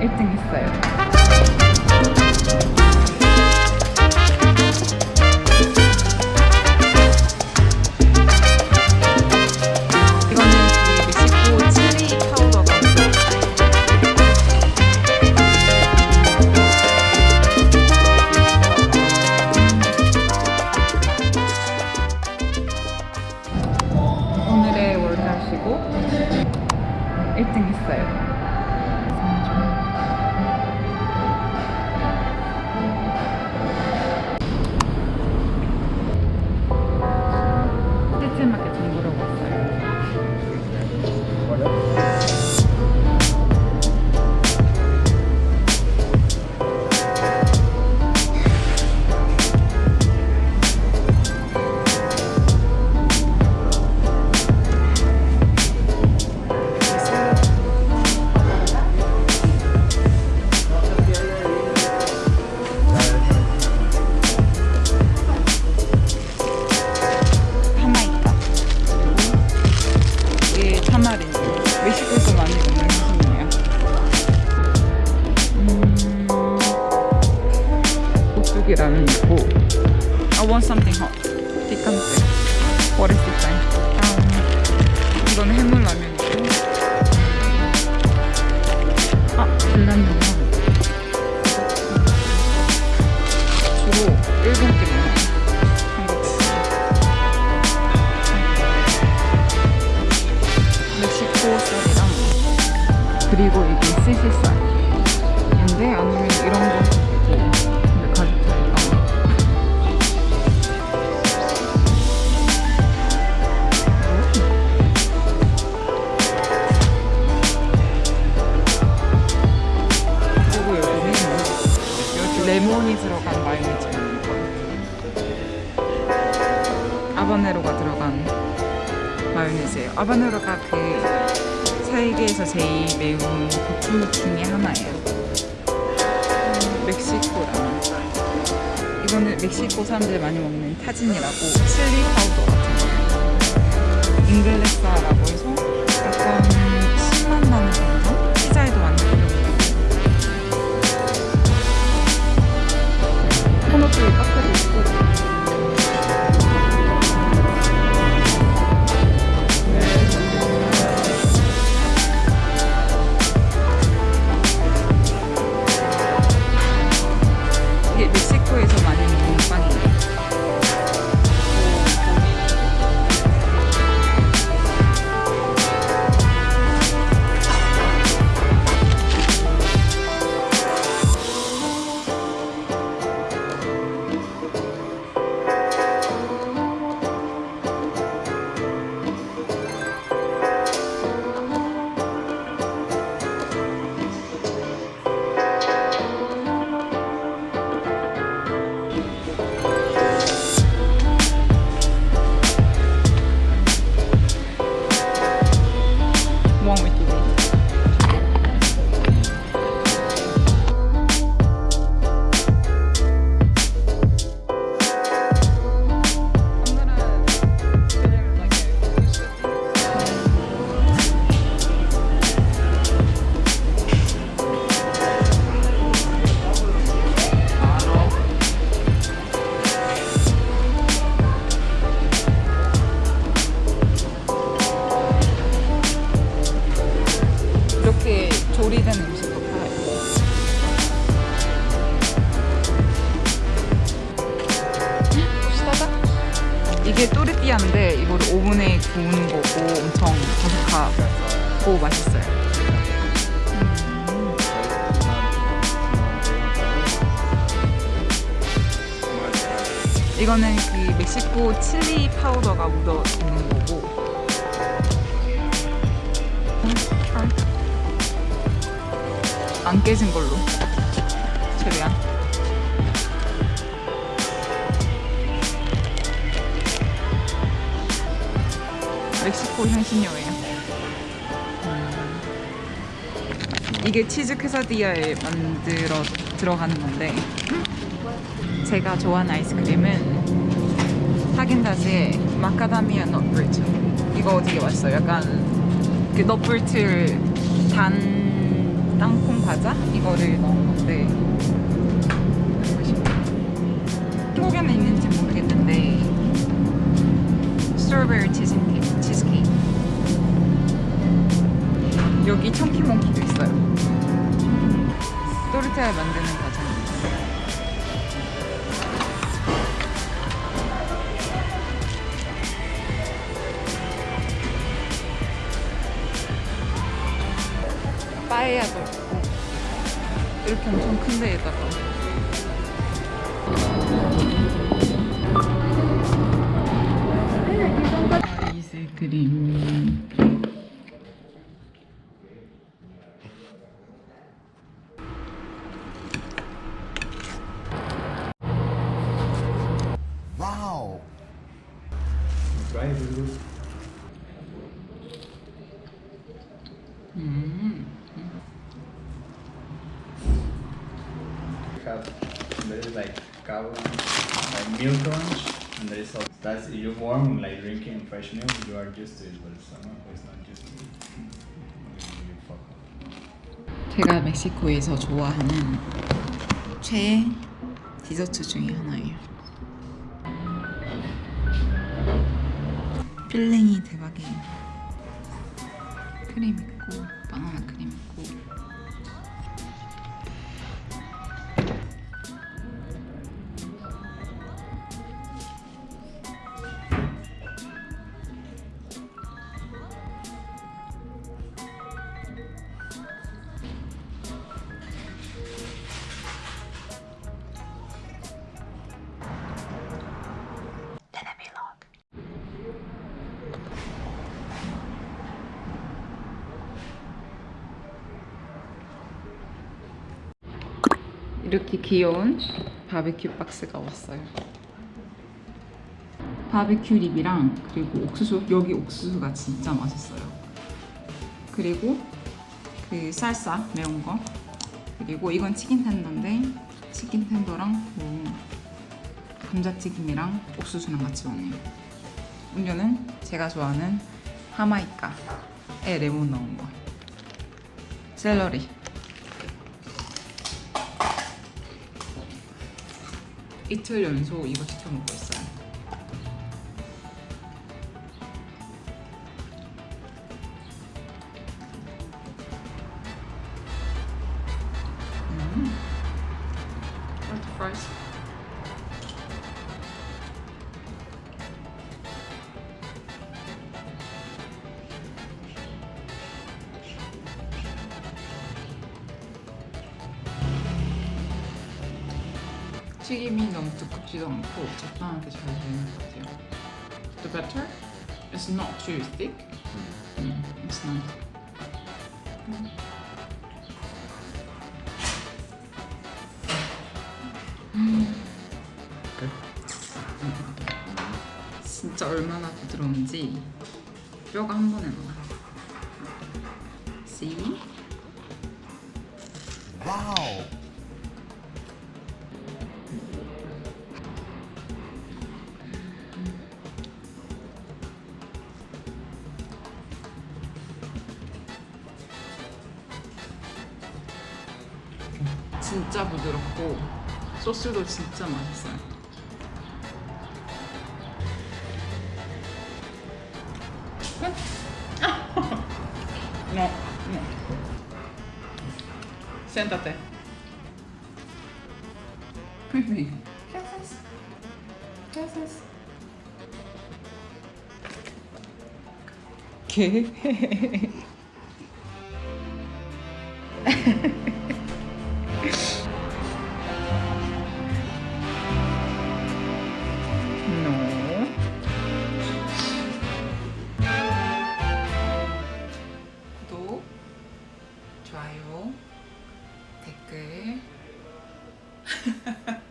eu tenho fé. 오뚜기라면 있고. I want something hot. 피칸테. What is 마요네즈예요. 아바네로가 그 세계에서 제일 매운 고추 중에 하나예요. 음, 멕시코 라면. 이거는 멕시코 사람들이 많이 먹는 타진이라고 chili powder 같은 거예요. inglesa라고 해서 약간 이게 또르띠아인데 이걸 오븐에 구우는 거고 엄청 바삭하고 맛있어요. 음. 이거는 그 멕시코 칠리 파우더가 묻어 있는 거고. 안 깨진 걸로. 최대한. 멕시코 향신료예요. 음. 이게 치즈 퀘사디아에 만들어 들어가는 건데 제가 좋아하는 아이스크림은 하겐다즈의 마카다미아 넛브리트 이거 되게 맛있어요? 약간 그 넛브리트를 단 땅콩 과자 이거를 넣은 건데. 한국에는 있는지 모르겠는데 스트로베리 치즈케이크, 치즈케이크. 여기 청키몽키도 있어요. 또르테를 만드는 과정입니다. 빠에야도 있고 이렇게 엄청 큰 데에다가 아이스 크림 Wow. Try it. 음. have there is like milk lunch and there is also that's you warm like drinking fresh milk you are used to it but who is not used to it. 제가 멕시코에서 좋아하는 최애 디저트 중에 하나예요. 필링이 대박이에요. 크림 있고 바나나 크림 있고 이렇게 귀여운 바베큐 박스가 왔어요. 바베큐 립이랑 그리고 옥수수 여기 옥수수가 진짜 맛있어요. 그리고 그 쌀사 매운 거 그리고 이건 치킨 텐더인데 치킨 텐더랑 뭐 감자튀김이랑 옥수수랑 같이 오네요. 음료는 제가 좋아하는 하마이카에 레몬 넣은 거. 샐러리. 이틀 연속 이거 시켜 먹고 있어요. 음. Where's the fries? 튀김이 너무 두껍지도 않고 적당하게 잘 되는 것 같아요. The batter is not too thick. Mm, it's not. 진짜 얼마나 부드러운지 뼈가 한 번에 나와. See? Wow. 진짜 부드럽고 소스도 진짜 맛있어요. No, no. ¿Qué haces? ¿Qué? 네.